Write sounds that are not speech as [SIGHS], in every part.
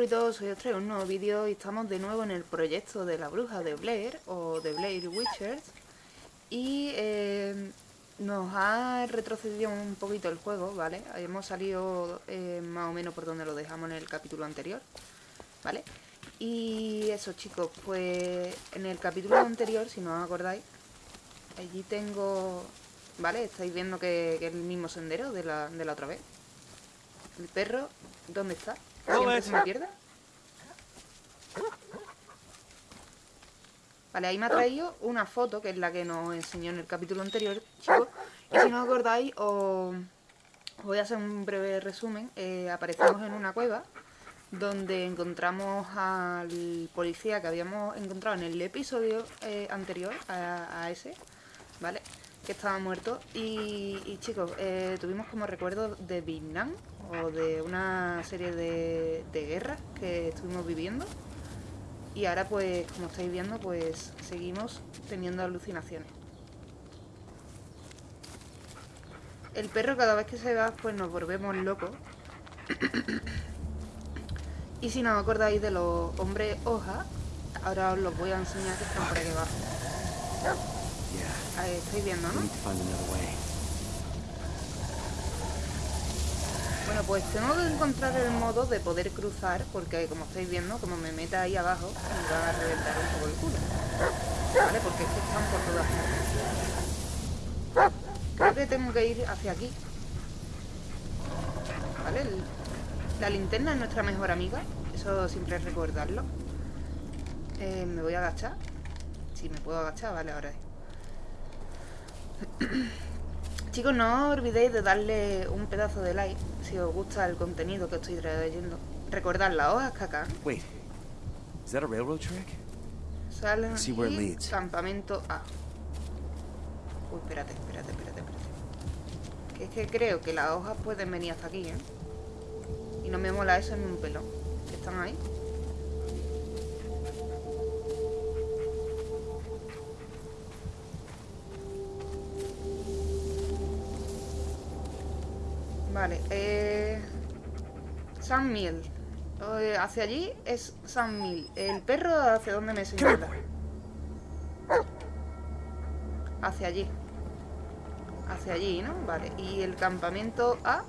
monstruitos, soy traigo un nuevo vídeo y estamos de nuevo en el proyecto de la bruja de Blair o de Blair Witchers y eh, nos ha retrocedido un poquito el juego, ¿vale? Hemos salido eh, más o menos por donde lo dejamos en el capítulo anterior, ¿vale? Y eso chicos, pues en el capítulo anterior, si no os acordáis, allí tengo, ¿vale? Estáis viendo que, que es el mismo sendero de la, de la otra vez. El perro, ¿dónde está? Siempre se me pierde. Vale, ahí me ha traído una foto, que es la que nos enseñó en el capítulo anterior, chicos. Y si no os acordáis, os, voy a hacer un breve resumen. Eh, aparecemos en una cueva, donde encontramos al policía que habíamos encontrado en el episodio eh, anterior a, ese, ¿vale? Que estaba muerto. Y, chicos, eh, tuvimos como recuerdo de Vietnam, o de una serie de, guerras que estuvimos viviendo. Y ahora pues, como estáis viendo, pues seguimos teniendo alucinaciones. El perro cada vez que se va, pues nos volvemos locos. y si no os acordáis de los hombres hoja, ahora os los voy a enseñar que están por aquí abajo. Ahí estáis viendo, ¿no? Bueno, pues tengo que encontrar el modo de poder cruzar, porque como estáis viendo, como me meta ahí abajo, me va a reventar un poco el culo. ¿Vale? Porque es que están por todas partes. Creo que tengo que ir hacia aquí. ¿Vale? la linterna es nuestra mejor amiga. Eso siempre es recordarlo. Eh, me voy a agachar. Si me puedo agachar, vale, ahora. [CLEARS THROAT] Chicos, no olvidéis de darle un pedazo de like si os gusta el contenido que estoy trayendo. Recordad las hojas que acá. Wait, is that a railroad track? Salen See where it leads. campamento A. Uy, espérate, espérate, espérate, espérate. Que es que creo que las hojas pueden venir hasta aquí, ¿eh? Y no me mola eso en un pelo. ¿Están ahí? Vale, eh... San Mil. Eh, hacia allí es San Mil. ¿El perro hacia dónde me señala? Hacia allí. Hacia allí, ¿no? Vale. ¿Y el campamento A?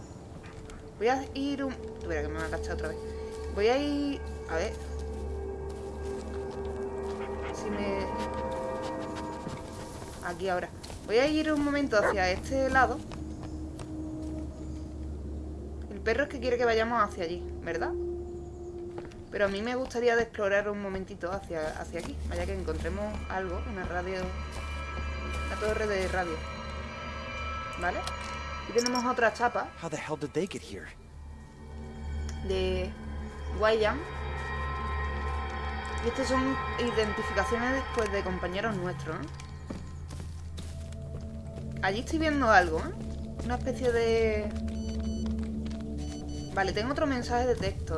Voy a ir un... Tuviera que me ha otra vez. Voy a ir... A ver. Si me... Aquí ahora. Voy a ir un momento hacia este lado perro es que quiere que vayamos hacia allí, ¿verdad? Pero a mí me gustaría de explorar un momentito hacia, hacia aquí. Vaya que encontremos algo, una radio... Una torre de radio. ¿Vale? Y tenemos otra chapa. De Guayan. Y estas son identificaciones después de compañeros nuestros, ¿eh? Allí estoy viendo algo, ¿eh? Una especie de... Vale, tengo otro mensaje de texto.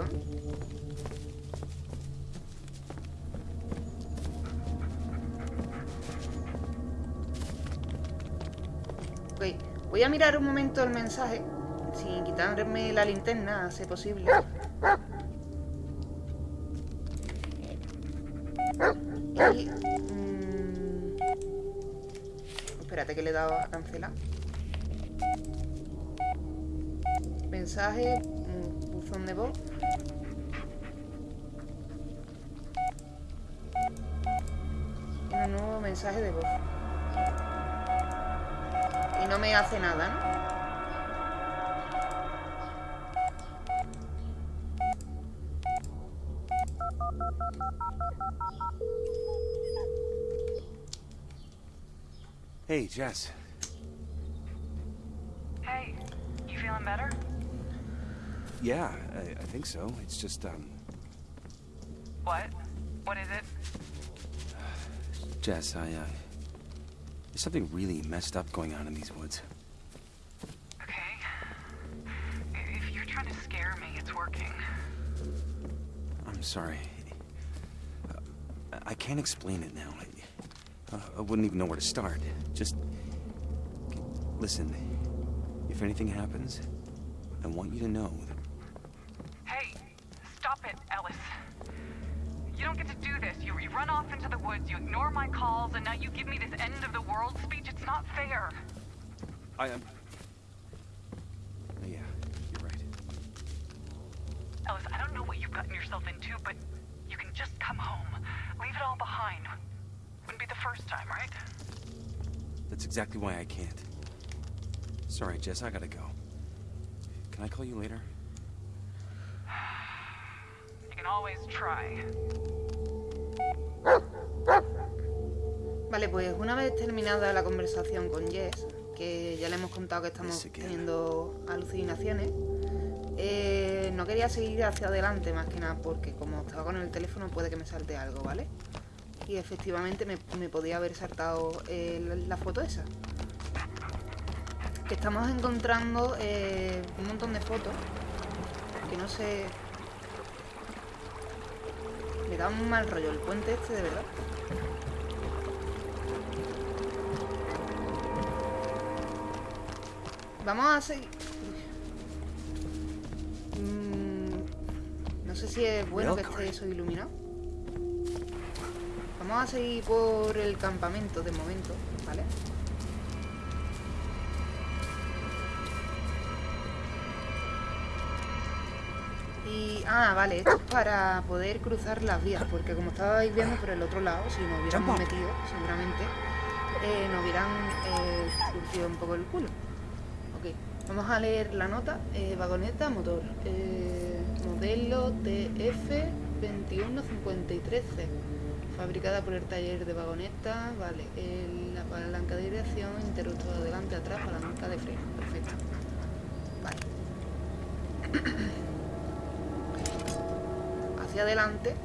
Ok, voy a mirar un momento el mensaje sin quitarme la linterna, si posible. Y... Mm, espérate que le he dado a cancelar. Mensaje voz. Un nuevo mensaje de voz. Y no me hace nada, ¿no? Hey, Jess. Yeah, I, I think so. It's just, um... What? What is it? Jess, I, uh... There's something really messed up going on in these woods. Okay. If you're trying to scare me, it's working. I'm sorry. Uh, I can't explain it now. I, uh, I wouldn't even know where to start. Just... Listen. If anything happens, I want you to know gotten yourself into, but you can just come home. Leave it all behind. Wouldn't be the first time, right? That's exactly why I can't. Sorry, Jess, I gotta go. Can I call you later? [SIGHS] You can always try. Vale, pues una vez terminada la conversación con Jess, que ya le hemos contado que estamos teniendo alucinaciones, eh, no quería seguir hacia adelante más que nada porque como estaba con el teléfono puede que me salte algo, ¿vale? Y efectivamente me, podía haber saltado eh, la, la foto esa. Que estamos encontrando eh, un montón de fotos que no sé... Me da un mal rollo el puente este, de verdad. Vamos a seguir... si es bueno que esté eso iluminado. Vamos a seguir por el campamento de momento, ¿vale? Y... Ah, vale, esto es para poder cruzar las vías, porque como estabais viendo por el otro lado, si nos hubiéramos metido, seguramente, eh, nos hubieran eh, curtido un poco el culo. Ok, vamos a leer la nota. Eh, vagoneta, motor. eh, modelo TF2153C. Fabricada por el taller de vagoneta. Vale, la palanca de dirección, interruptor adelante, atrás, palanca de freno. Perfecto. Vale. [COUGHS] Hacia adelante.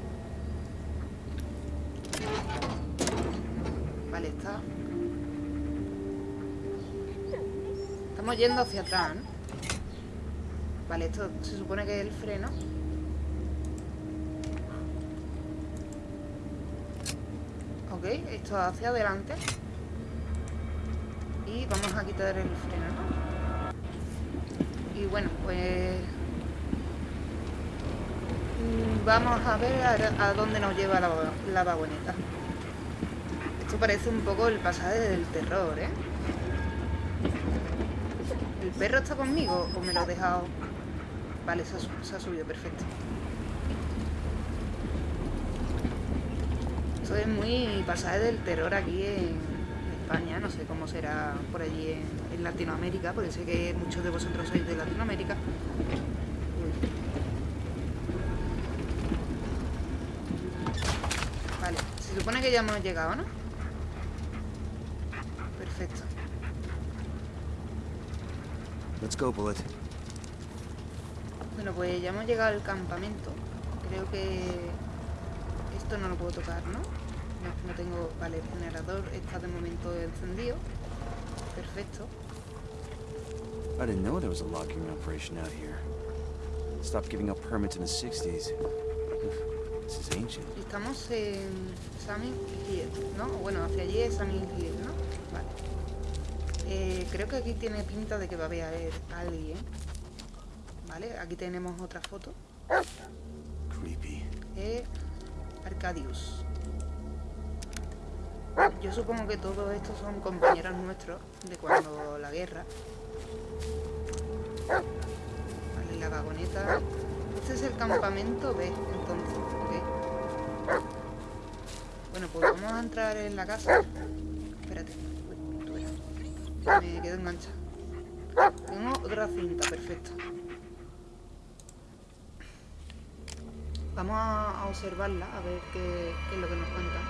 Vale, está. Estamos yendo hacia atrás, ¿no? Vale, esto se supone que es el freno. Ok, esto hacia adelante. Y vamos a quitar el freno, ¿no? Y bueno, pues... mm, Vamos a ver a, dónde nos lleva la, la vagoneta. Esto parece un poco el pasaje del terror, ¿eh? ¿El perro está conmigo o me lo he dejado? Vale, se ha, subido, perfecto. Esto es muy pasaje del terror aquí en España, no sé cómo será por allí en, en Latinoamérica, porque sé que muchos de vosotros sois de Latinoamérica. Vale, se supone que ya hemos llegado, ¿no? Perfecto. Let's go, Bullet. Bueno, pues ya hemos llegado al campamento. Creo que esto no lo puedo tocar, ¿no? No, no tengo... Vale, el generador está de momento encendido. Perfecto. I didn't know there was a logging operation out here. Stopped giving out permits in the 60s. This is ancient. Estamos en Sammy Hill, ¿no? Bueno, hacia allí es Sammy Hill. Eh, creo que aquí tiene pinta de que va a haber alguien. Vale, aquí tenemos otra foto. Creepy. Eh, Arcadius. Yo supongo que todos estos son compañeros nuestros de cuando la guerra. Vale, la vagoneta. Este es el campamento B, entonces, ok. Bueno, pues vamos a entrar en la casa. Espérate. Verás. Me quedo enganchada. Tengo otra cinta, perfecto. Vamos a observarla, a ver qué, qué es lo que nos cuenta.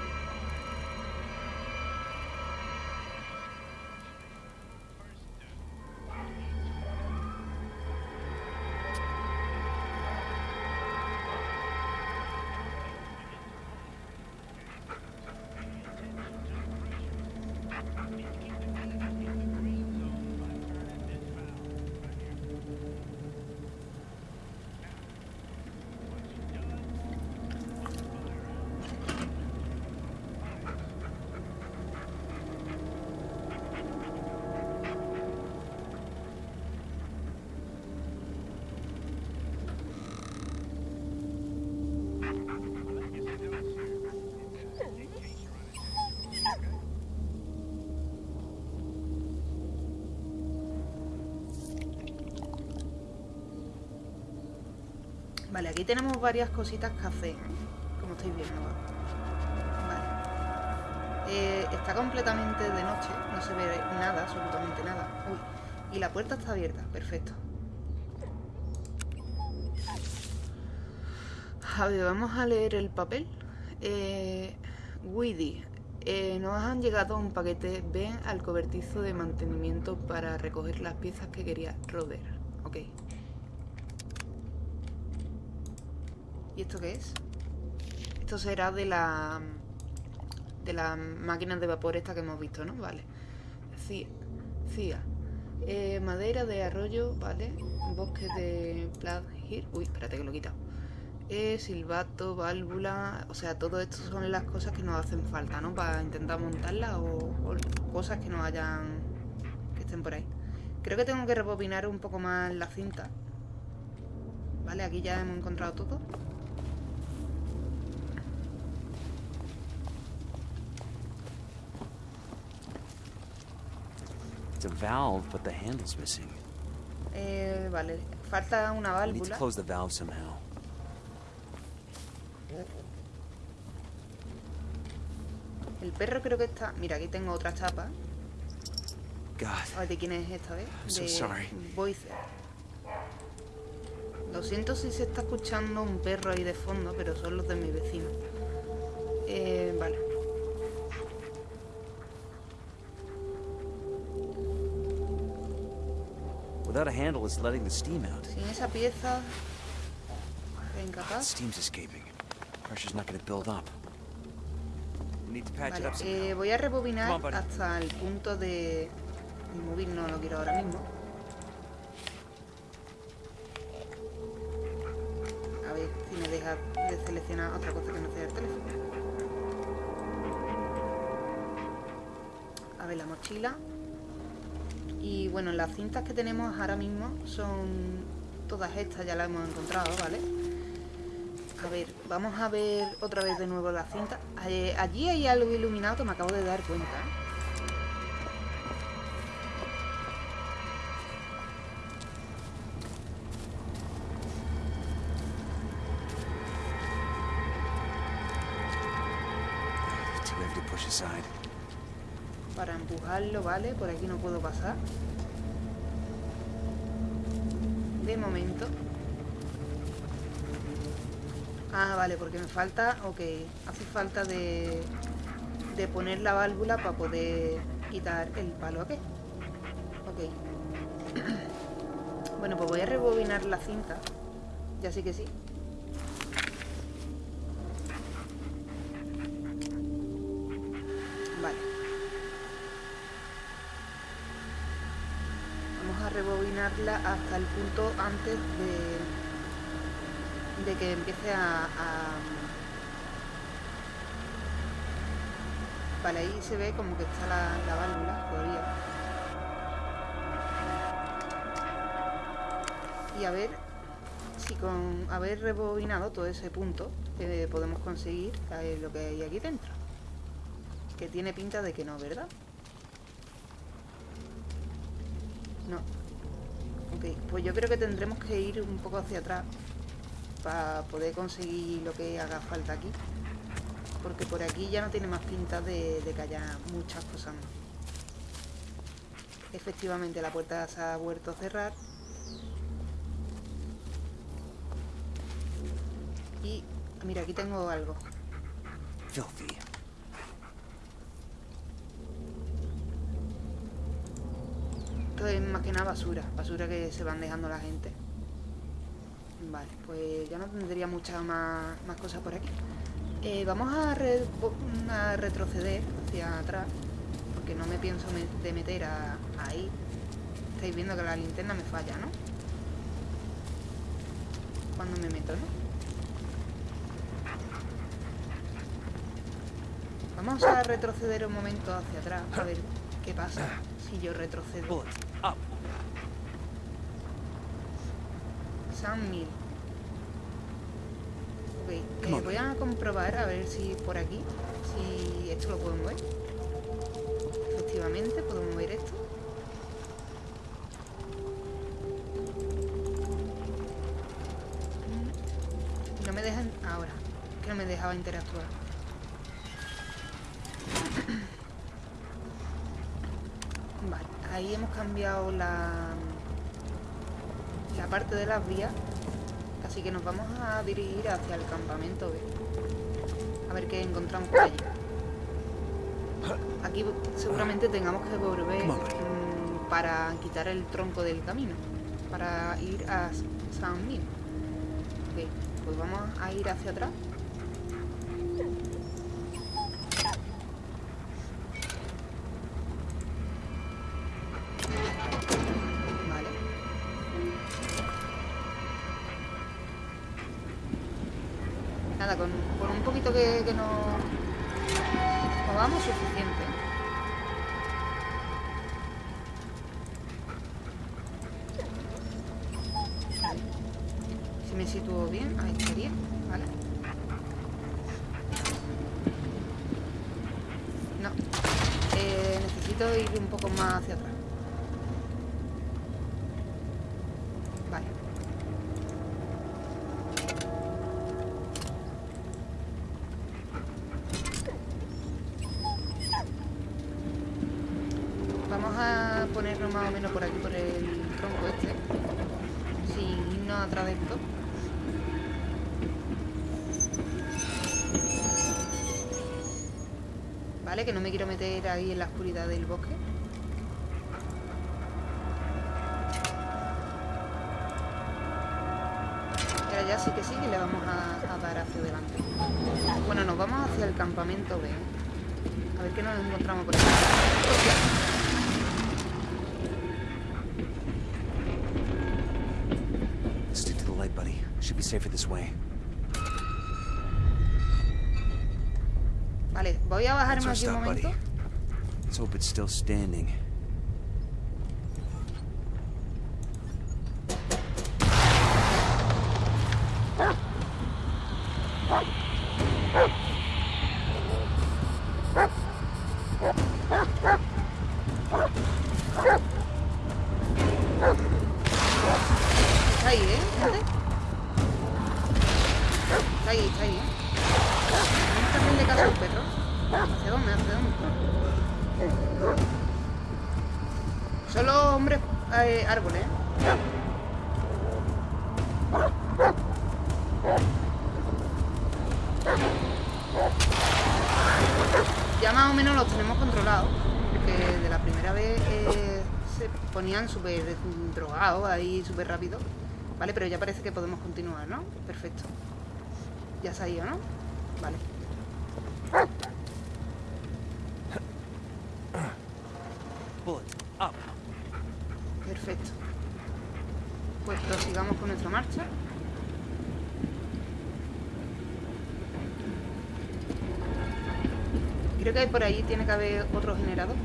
Aquí tenemos varias cositas que hacer, como estáis viendo. Vale. Eh, está completamente de noche, no se ve nada, absolutamente nada. Uy, y la puerta está abierta, perfecto. A ver, vamos a leer el papel. Eh, Weedy, eh, nos han llegado un paquete. Ven al cobertizo de mantenimiento para recoger las piezas que quería Roder. Ok. ¿Y esto qué es? Esto será de la... De las máquinas de vapor esta que hemos visto, ¿no? Vale. CIA. CIA. Eh, madera de arroyo, vale. Bosque de Plaid Hill. Uy, espérate que lo he quitado. Eh, silbato, válvula... O sea, todo esto son las cosas que nos hacen falta, ¿no? Para intentar montarlas o, o cosas que no hayan... Que estén por ahí. Creo que tengo que rebobinar un poco más la cinta. Vale, aquí ya hemos encontrado todo. It's a valve, but the handle's missing. Eh, vale, falta una I need to válvula. close the valve somehow. El perro creo que está... Mira, aquí tengo otra chapa. God, ¿de quién es esta vez? I'm so sorry. Boyce. Lo siento si se está escuchando un perro ahí de fondo, pero son los de mi vecino. Eh, vale. Without a handle, it's letting the steam out. Sin esa pieza... Incapaz. Steam's escaping. Pressure's not gonna build up. We need to patch it Vale, up somehow. eh, voy a rebobinar on, hasta el punto de... El móvil no lo quiero ahora mismo. A ver si me deja de seleccionar otra cosa que no sea el teléfono. A ver, la mochila. Y bueno, las cintas que tenemos ahora mismo son todas estas, ya las hemos encontrado, ¿vale? A ver, vamos a ver otra vez de nuevo las cintas. Allí hay algo iluminado que me acabo de dar cuenta. Empujarlo, ¿vale? Por aquí no puedo pasar. De momento. Ah, vale, porque me falta... Ok, hace falta de... De poner la válvula para poder quitar el palo aquí. Ok. [CLEARS THROAT] Bueno, pues voy a rebobinar la cinta. Ya sí que sí. Rebobinarla hasta el punto antes de, que empiece a, a- Vale, ahí se ve como que está la, la válvula todavía. Y a ver si con haber rebobinado todo ese punto eh, podemos conseguir eh, lo que hay aquí dentro. Que tiene pinta de que no, ¿verdad? No. Pues yo creo que tendremos que ir un poco hacia atrás para poder conseguir lo que haga falta aquí. Porque por aquí ya no tiene más pinta de, de que haya muchas cosas más. Efectivamente, la puerta se ha vuelto a cerrar. Y mira, aquí tengo algo. Filthy. Es más que nada basura, basura que se van dejando la gente. Vale, pues ya no tendría muchas más, más cosas por aquí. Eh, vamos a, re- a retroceder hacia atrás, porque no me pienso de meter a- ahí. Estáis viendo que la linterna me falla, ¿no? Cuando me meto, ¿no? Vamos a retroceder un momento hacia atrás, a ver qué pasa si yo retrocedo. San Mil. Ok, eh, voy a comprobar a ver si por aquí, si esto lo puedo mover. Efectivamente, puedo mover esto. dejaba interactuar. Vale, ahí hemos cambiado la parte de las vías. Así que nos vamos a dirigir hacia el campamento B. A ver qué encontramos por allí. Aquí seguramente tengamos que volver mm, para quitar el tronco del camino. Para ir a San Min. Ok, pues vamos a ir hacia atrás. Que nos movamos suficiente. Si me sitúo bien, ahí estaría, ¿vale? No. Eh, necesito ir un poco más hacia atrás. Vale. Vamos a ponernos más o menos por aquí, por el tronco este. Sin irnos atrás de esto. Que no me quiero meter ahí en la oscuridad del bosque. Ahora ya sí que sí que le vamos a, dar hacia adelante. Bueno, nos vamos hacia el campamento B. A ver qué nos encontramos por aquí. Stick to the light, buddy. Should be safer this way. Vale, voy a bajarme aquí un momento. Let's hope it's still standing. Ahí, súper rápido. Vale, pero ya parece que podemos continuar, ¿no? Perfecto. Ya se ha ido, ¿no? Vale. Perfecto. Pues prosigamos con nuestra marcha. Creo que por ahí tiene que haber otro generador.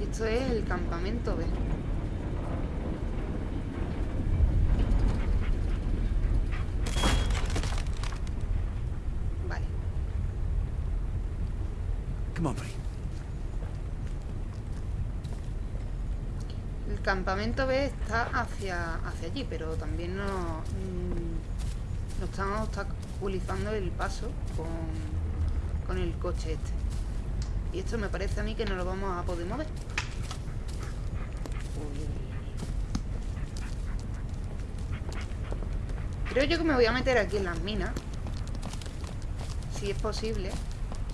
Y esto es campamento B. Vale. Come on. El campamento B está hacia, hacia allí, pero también nos, mm, nos están obstaculizando el paso con, con el coche este. Y esto me parece a mí que no lo vamos a poder mover. Creo yo que me voy a meter aquí en las minas. Si es posible.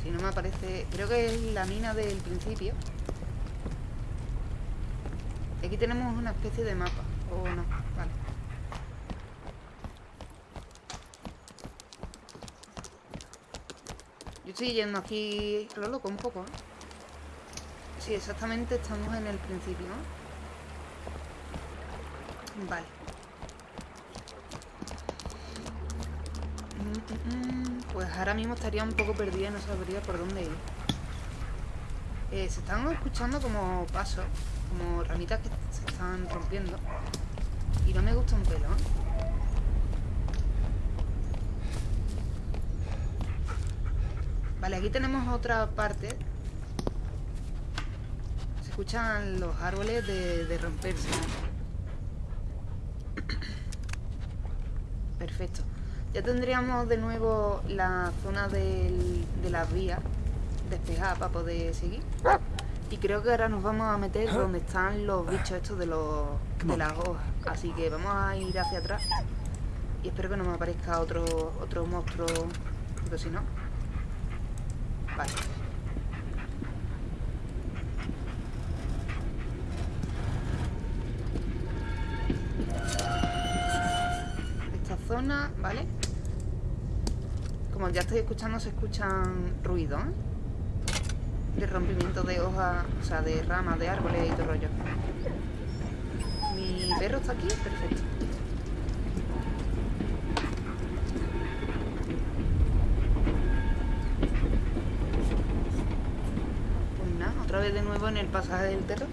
Si no me aparece... Creo que es la mina del principio. Aquí tenemos una especie de mapa. O no, vale. Yo estoy yendo aquí lo loco un poco, ¿eh? Sí, exactamente estamos en el principio. Vale. Pues ahora mismo estaría un poco perdida y no sabría por dónde ir. Eh, se están escuchando como pasos, como ramitas que se están rompiendo. Y no me gusta un pelo, ¿eh? Vale, aquí tenemos otra parte. Se escuchan los árboles de romperse. [COUGHS] Perfecto. Ya tendríamos de nuevo la zona del, de las vías despejada para poder seguir. Y creo que ahora nos vamos a meter donde están los bichos estos de, los, de las hojas. Así que vamos a ir hacia atrás. Y espero que no me aparezca otro, otro monstruo. Pero si no... Vale. Esta zona, ¿vale? Como ya estoy escuchando, se escuchan ruidos, ¿eh? de rompimiento de hojas, o sea, de ramas, de árboles y todo rollo. Mi perro está aquí, perfecto. Pues nada, otra vez de nuevo en el pasaje del terror.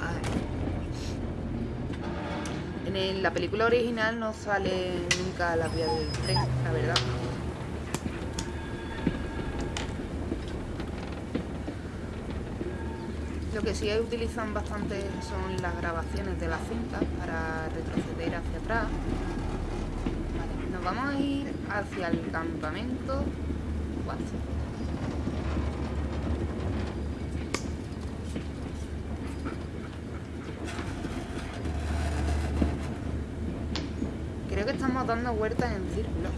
A ver. En la película original no sale nunca la vía del tren, la verdad. Lo que sí utilizan bastante son las grabaciones de la cinta para retroceder hacia atrás. Vale, nos vamos a ir hacia el campamento 4. Creo que dando vueltas en círculo.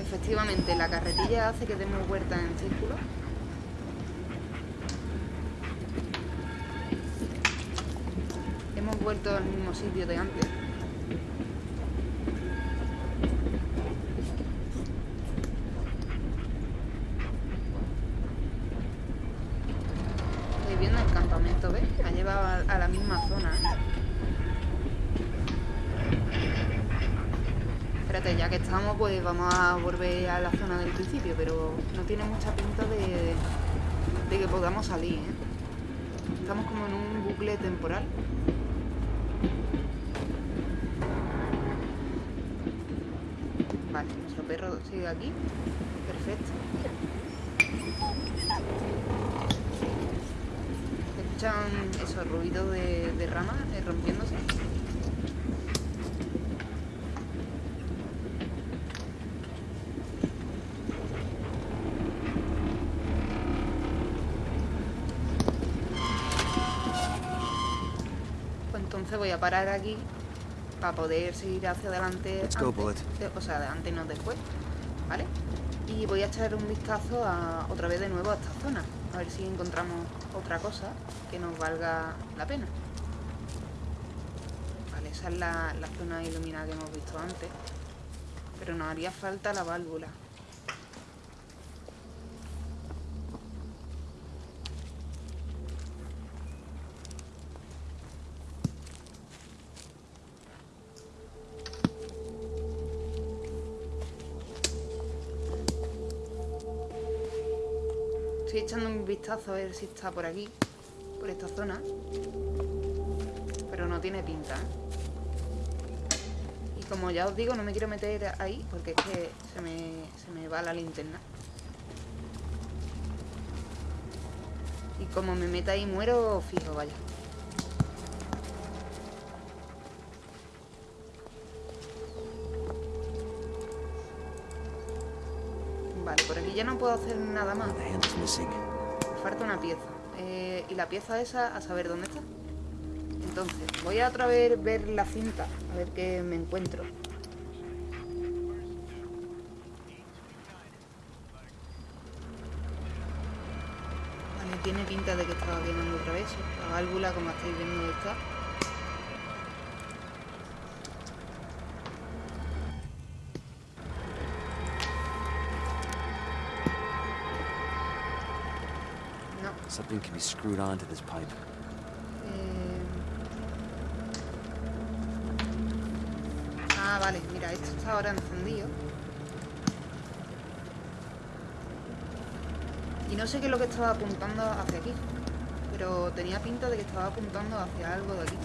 Efectivamente, la carretilla hace que demos vueltas en círculo. Hemos vuelto al mismo sitio de antes. Estoy viendo el campamento, ¿ves? Ha llevado a, a la misma zona. ¿eh? Espérate, ya que estamos, pues vamos a volver a la zona del principio, pero no tiene mucha pinta de, de que podamos salir, ¿eh? Estamos como en un bucle temporal. Vale, nuestro perro sigue aquí. Perfecto. ¿Escuchan esos ruidos de, de ramas eh, rompiéndose? Pues entonces voy a parar aquí para poder seguir hacia adelante. Let's antes de- o sea, adelante no después, ¿vale? Y voy a echar un vistazo a, otra vez de nuevo a esta zona. A ver si encontramos otra cosa que nos valga la pena. Vale, esa es la, la zona iluminada que hemos visto antes. Pero nos haría falta la válvula. Echando un vistazo a ver si está por aquí, por esta zona. Pero no tiene pinta. ¿eh? Y como ya os digo, no me quiero meter ahí porque es que se me, se me va la linterna. Y como me meta ahí muero, fijo, vaya. Ya no puedo hacer nada más. Me falta una pieza. Eh, y la pieza esa, a saber dónde está. Entonces, voy a otra vez ver la cinta, a ver qué me encuentro. Vale, tiene pinta de que estaba viendo otra vez. La válvula, como estáis viendo, está. Eh, Ah, vale, mira, esto está ahora encendido. Y no sé qué es lo que estaba apuntando hacia aquí. Pero tenía pinta de que estaba apuntando hacia algo de aquí.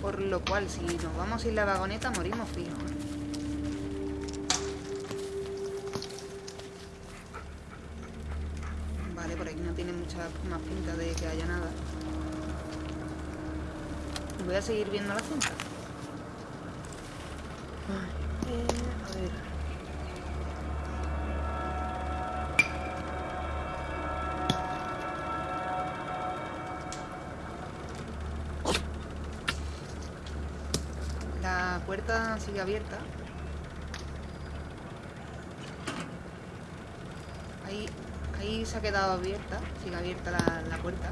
Por lo cual, si nos vamos sin la vagoneta, morimos fijos. Puerta sigue abierta. Ahí, ahí se ha quedado abierta. Sigue abierta la, la puerta.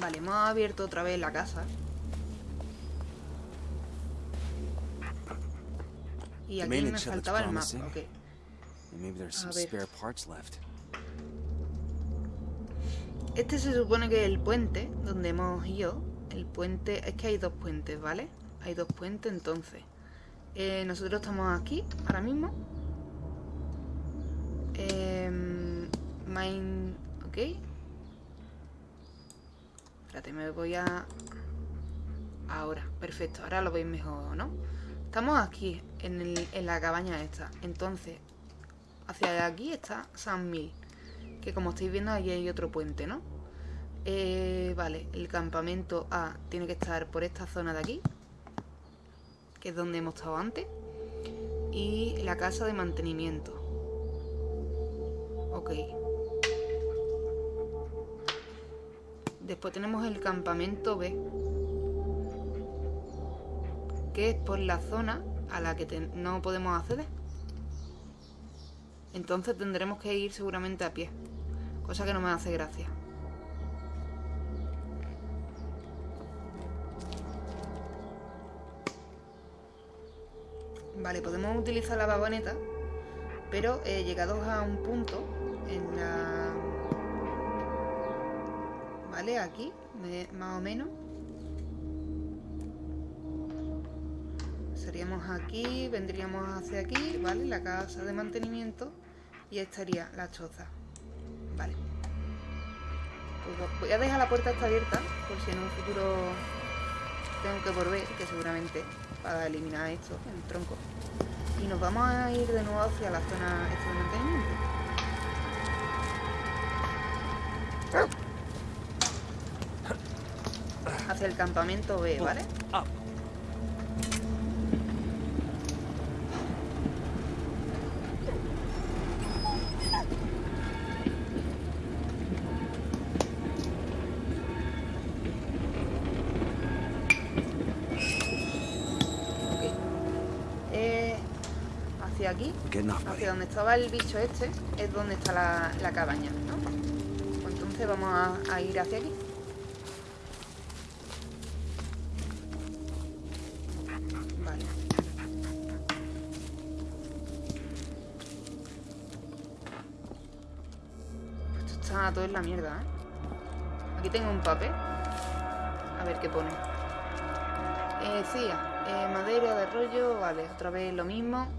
Vale, hemos abierto otra vez la casa. Y aquí me faltaba el mapa. Ok. A ver. spare parts left. Este se supone que es el puente donde hemos ido. El puente... Es que hay dos puentes, ¿vale? Hay dos puentes, entonces. Eh, nosotros estamos aquí, ahora mismo. Em, mine... Ok. Espérate, me voy a... Ahora, perfecto. Ahora lo veis mejor, ¿no? Estamos aquí, en, el- en la cabaña esta. Entonces, hacia aquí está San Mil. Que como estáis viendo, aquí hay otro puente, ¿no? Eh, vale, el campamento A tiene que estar por esta zona de aquí. Que es donde hemos estado antes. Y la casa de mantenimiento. Ok. Después tenemos el campamento B. Que es por la zona a la que no podemos acceder. Entonces tendremos que ir seguramente a pie. Cosa que no me hace gracia. Vale, podemos utilizar la vagoneta, pero eh, llegados a un punto en la... Vale, aquí, más o menos. Aquí, vendríamos hacia aquí, ¿vale? La casa de mantenimiento y estaría la choza. Vale. Pues voy a dejar la puerta esta abierta por si en un futuro tengo que volver, que seguramente para eliminar esto, el tronco. Y nos vamos a ir de nuevo hacia la zona esta de mantenimiento. Hacia el campamento B, ¿vale? Up. Ok. Eh, hacia aquí, hacia donde estaba el bicho este, es donde está la, la cabaña, ¿no? Pues entonces vamos a, a ir hacia aquí. Vale. Esto está todo en la mierda, ¿eh? Aquí tengo un papel. A ver qué pone. Eh, CIA, eh, madera de rollo, vale, otra vez lo mismo.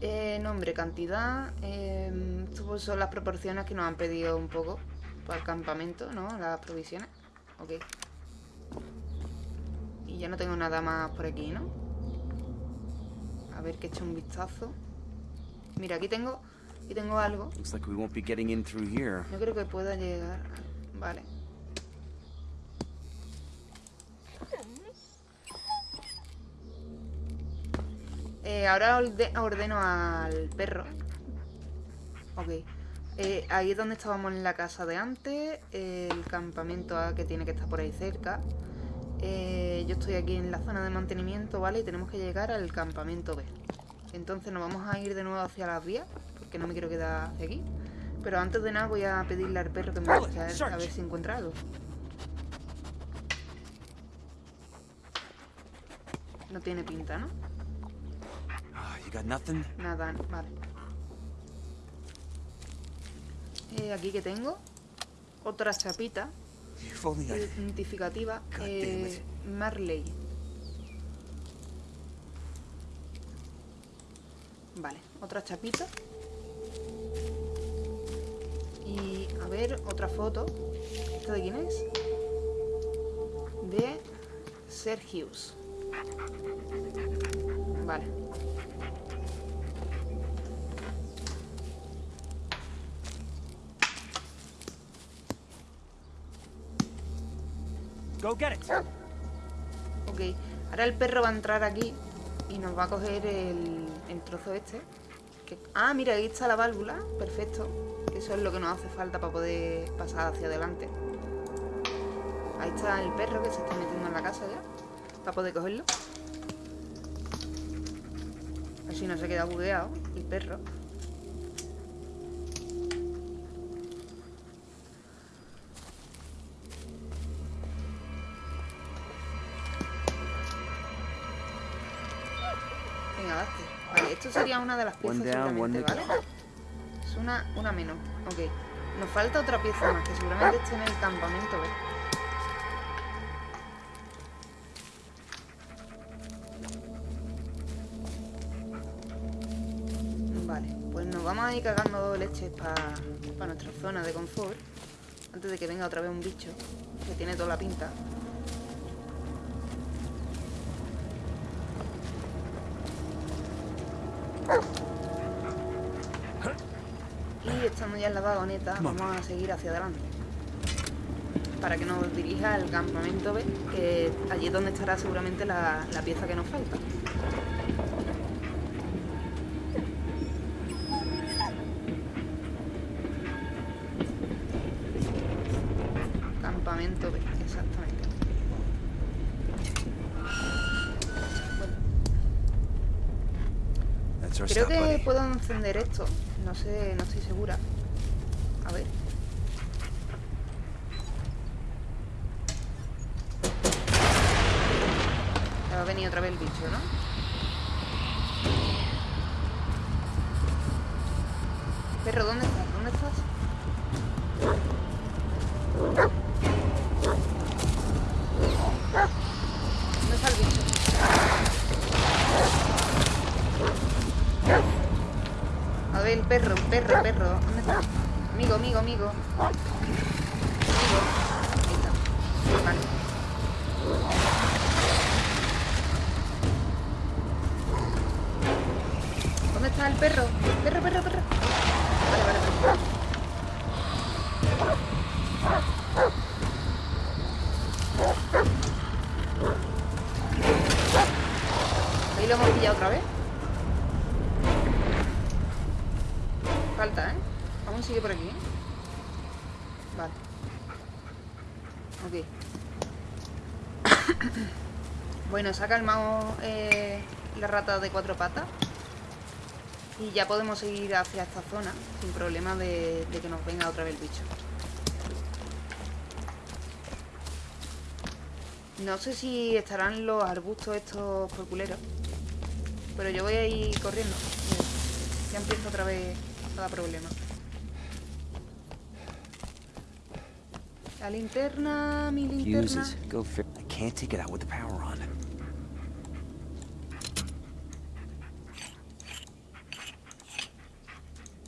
Eh, nombre, cantidad. Eh, son las proporciones que nos han pedido un poco para el campamento, ¿no? Las provisiones. Ok. Y ya no tengo nada más por aquí, ¿no? A ver que he hecho un vistazo. Mira, aquí tengo, aquí tengo algo. Looks like we won't be getting in through here. No creo que pueda llegar. Vale. Eh, ahora orde- ordeno al perro. Ok. Eh, ahí es donde estábamos en la casa de antes. El campamento A que tiene que estar por ahí cerca. Eh, yo estoy aquí en la zona de mantenimiento, ¿vale? Y tenemos que llegar al campamento B. Entonces nos vamos a ir de nuevo hacia las vías, porque no me quiero quedar hacia aquí. Pero antes de nada voy a pedirle al perro que me vaya a a ver si encuentra algo. No tiene pinta, ¿no? You got nothing? Nada, vale. Eh, aquí que tengo otra chapita identificativa eh, Marley. Vale, otra chapita. Y a ver, otra foto. ¿Esta de quién es? Sergius. Vale. Go get it. Ok, ahora el perro va a entrar aquí y nos va a coger el, trozo este. Que- ah, mira, ahí está la válvula. Perfecto. Eso es lo que nos hace falta para poder pasar hacia adelante. Ahí está el perro que se está metiendo en la casa ya. Para poder cogerlo. Así no se queda bugueado el perro. Esto sería una de las piezas One down, ¿vale? Es una, una menos. Ok. Nos falta otra pieza más, que seguramente esté en el campamento, ¿ves? Vale, pues nos vamos a ir cagando leches para nuestra zona de confort. Antes de que venga otra vez un bicho, que tiene toda la pinta. Vagoneta, vamos a seguir hacia adelante. Para que nos dirija al campamento B, que allí es donde estará seguramente la, la pieza que nos falta. Campamento B, exactamente. Bueno, Creo que puedo encender esto. No sé, no estoy segura. A ver. Ya va a venir otra vez el bicho, ¿no? Perro, ¿dónde estás? ¿Dónde estás? ¿Dónde está el bicho? A ver, el perro, perro, perro. ¿Dónde está? Amigo, amigo. Amigo. Se ha calmado eh, la rata de cuatro patas. Y ya podemos seguir hacia esta zona sin problema de, de que nos venga otra vez el bicho. No sé si estarán los arbustos estos por culeros. Pero yo voy a ir corriendo. Ya empieza otra vez cada problema. La linterna, mi linterna. Fuses. Go fi- I can't take it out with the power on.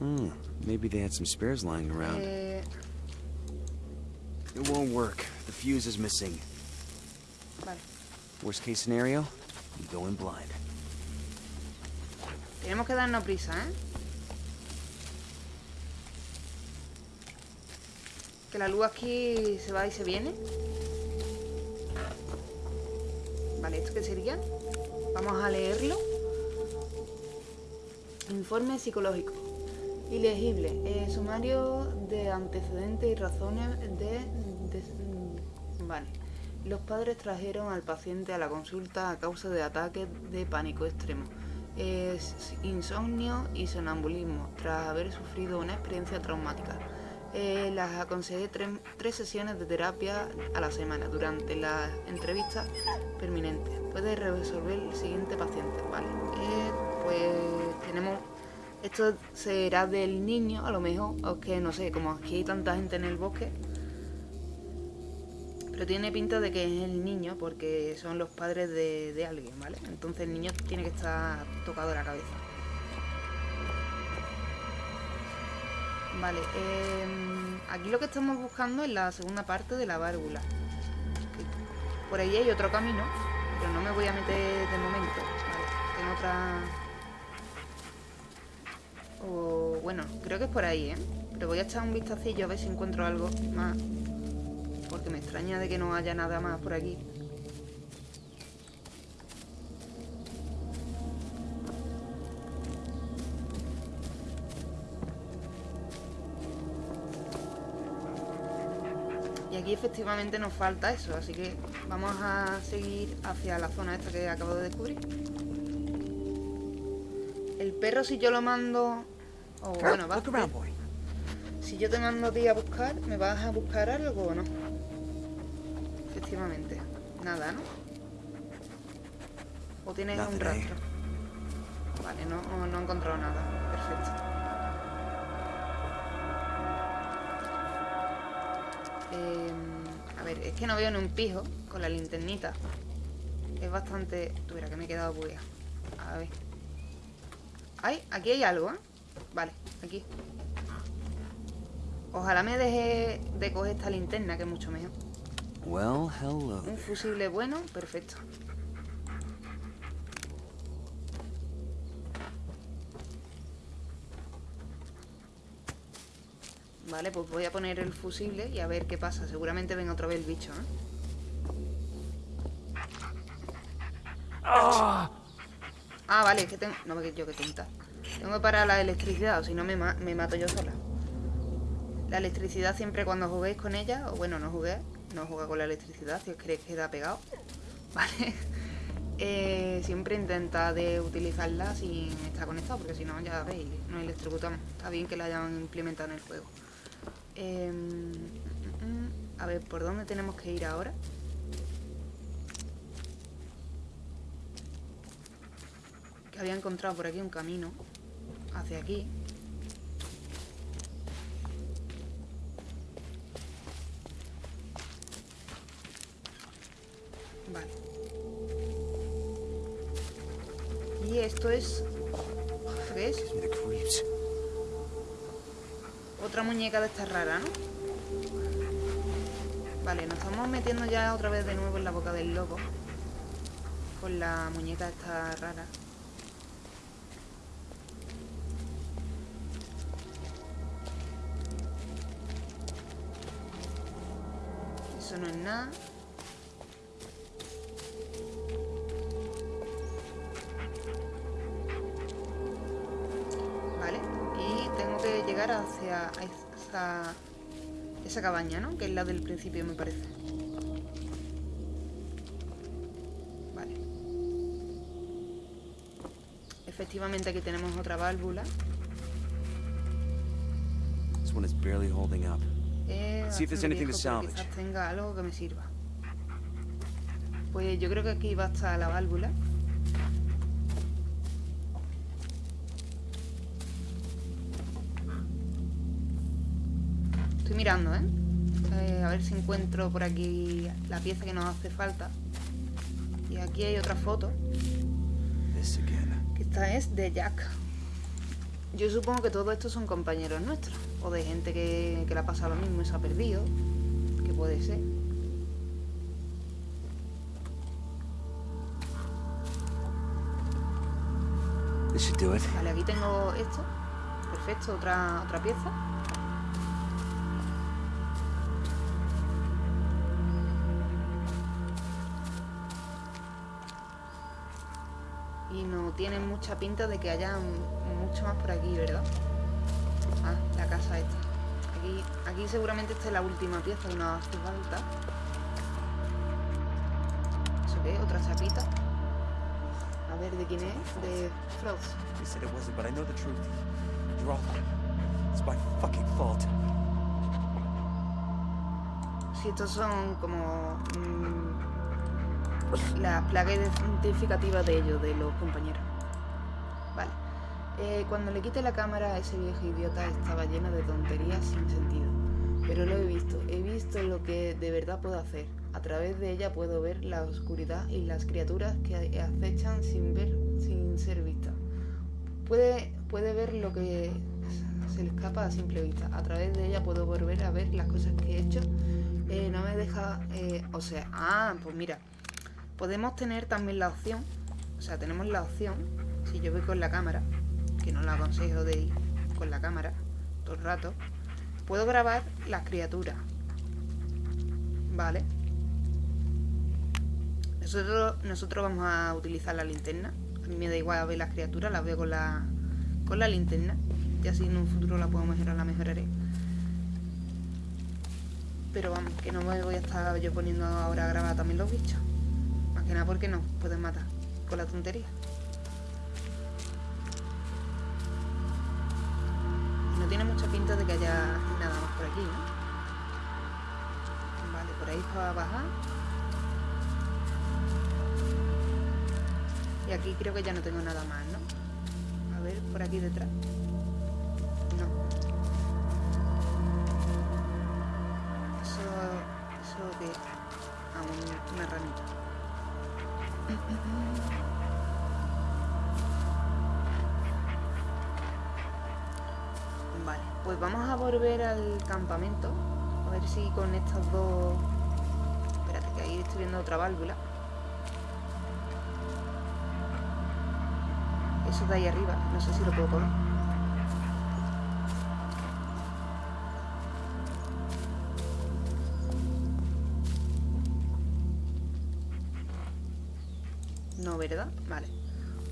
Hmm. Maybe they had some spares lying around. Eh, It won't work. The fuse is missing. vale. Worst case scenario, you go in blind. Tenemos que darnos prisa, ¿eh? Que la luz aquí se va y se viene. Vale, ¿esto qué sería? Vamos a leerlo. Informe psicológico. Ilegible. Eh, sumario de antecedentes y razones de, Vale. Los padres trajeron al paciente a la consulta a causa de ataques de pánico extremo. Insomnio y sonambulismo tras haber sufrido una experiencia traumática. Eh, las aconsejé tre- tres sesiones de terapia a la semana durante la entrevista permanente. Puede resolver el siguiente paciente, ¿vale? Eh, pues tenemos... Esto será del niño, a lo mejor, o que no sé, como aquí hay tanta gente en el bosque, pero tiene pinta de que es el niño porque son los padres de, de alguien, ¿vale? Entonces el niño tiene que estar tocado la cabeza. Vale, em, aquí lo que estamos buscando es la segunda parte de la válvula. Por ahí hay otro camino, pero no me voy a meter de momento. Vale, en otra... O bueno, creo que es por ahí, ¿eh? Pero voy a echar un vistacillo a ver si encuentro algo más. Porque me extraña de que no haya nada más por aquí. Y aquí efectivamente nos falta eso, así que vamos a seguir hacia la zona esta que acabo de descubrir. Perro si yo lo mando... O bueno, va Si yo te mando a ti a buscar, ¿me vas a buscar algo o no? Efectivamente. Nada, ¿no? ¿O tienes un rastro? Vale, no, no he encontrado nada. Perfecto. Em, a ver, es que no veo ni un pijo con la linternita. Es bastante... Tuviera que me he quedado buguea. A ver. Ay, aquí hay algo, ¿eh? Vale, aquí. Ojalá me deje de coger esta linterna, que es mucho mejor. Well, hello. Un fusible bueno, perfecto. Vale, pues voy a poner el fusible y a ver qué pasa. Seguramente venga otra vez el bicho, ¿eh? Ah, vale, es que tengo... No, yo que tinta. Tengo que parar la electricidad, o si no me, me mato yo sola. La electricidad siempre cuando juguéis con ella, o bueno, no jugué, no juega con la electricidad, si os creéis que da pegado, [LAUGHS] ¿vale? Eh, siempre intenta de utilizarla sin estar conectado, porque si no, ya veis, no electrocutamos. Está bien que la hayan implementado en el juego. Em, a ver, ¿por dónde tenemos que ir ahora? Que había encontrado por aquí un camino hacia aquí. Vale. Y esto es... ¿Qué es? Otra muñeca de esta rara, ¿no? Vale, nos estamos metiendo ya otra vez de nuevo en la boca del lobo. Con la muñeca esta rara. No es nada. hacia esa, esa cabaña, ¿no? Que es la del principio, me parece. Vale. Efectivamente aquí tenemos otra válvula. This one is barely holding up. See if there's anything to salvage. Quizás tenga algo que me sirva. Pues yo creo que aquí va a estar la válvula. mirando, ¿eh? ¿eh? A ver si encuentro por aquí la pieza que nos hace falta. Y aquí hay otra foto. Que esta es de Jack. Yo supongo que todos estos son compañeros nuestros. O de gente que, que le ha pasado lo mismo y se ha perdido. Que puede ser. Vale, aquí tengo esto. Perfecto, otra, otra pieza. tiene mucha pinta de que haya mucho más por aquí, ¿verdad? Casa esta. Aquí, aquí seguramente esta es la última pieza que nos hace falta. ¿Eso qué? ¿Otra chapita? A ver, ¿de quién es? De Frost. Si estos son como... Mm, [LAUGHS] la plaga identificativa de ellos, de los compañeros. Eh, cuando le quité la cámara a ese viejo idiota estaba llena de tonterías sin sentido. Pero lo he visto, he visto lo que de verdad puedo hacer. A través de ella puedo ver la oscuridad y las criaturas que acechan sin ver, sin ser vistas. Puede, puede ver lo que se le escapa a simple vista. A través de ella puedo volver a ver las cosas que he hecho Eh, no me deja... eh, o sea, ah, pues mira. Podemos tener también la opción. O sea, tenemos la opción. Si yo voy con la cámara, que no lo aconsejo de ir con la cámara todo el rato. Puedo grabar las criaturas. Vale. Nosotros, nosotros vamos a utilizar la linterna. A mí me da igual ver las criaturas, las veo con la, con la linterna. Y así en un futuro la puedo mejorar, la mejoraré. Pero vamos, que no me voy a estar yo poniendo ahora a grabar también los bichos. Más que nada porque no pueden matar con la tontería. Aquí creo que ya no tengo nada más, ¿no? A ver, por aquí detrás. No. Eso... Eso que... Ah, un- una ranita. Vale, pues vamos a volver al campamento. A ver si con estos dos... Espérate, que ahí estoy viendo otra válvula. Eso de ahí arriba, no sé si lo puedo coger. No, ¿verdad? Vale.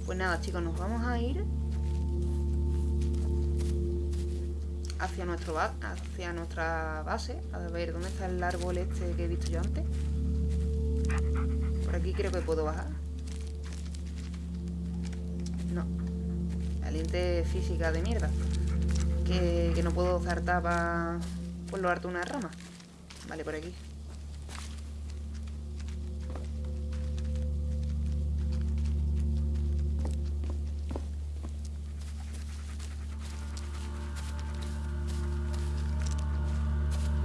Pues nada, chicos, nos vamos a ir hacia nuestro hacia nuestra base. A ver, ¿dónde está el árbol este que he visto yo antes? Por aquí creo que puedo bajar. La lente física de mierda. Que, no puedo saltar para por lo harto una rama. Vale, por aquí.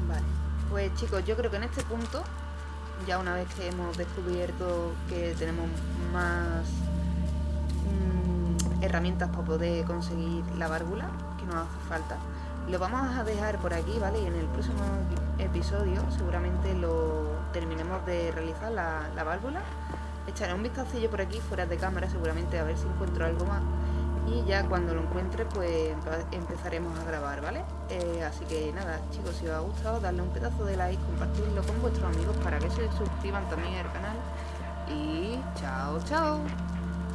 Vale, pues chicos, yo creo que en este punto, ya una vez que hemos descubierto que tenemos más herramientas para poder conseguir la válvula que nos hace falta, lo vamos a dejar por aquí, ¿vale? Y en el próximo epi- episodio seguramente lo terminemos de realizar la, la válvula. Echaré un vistacillo por aquí fuera de cámara seguramente a ver si encuentro algo más y ya cuando lo encuentre pues empe- empezaremos a grabar, ¿vale? Eh, así que nada, chicos, si os ha gustado, darle un pedazo de like, compartirlo con vuestros amigos para que se suscriban también al canal y chao, chao.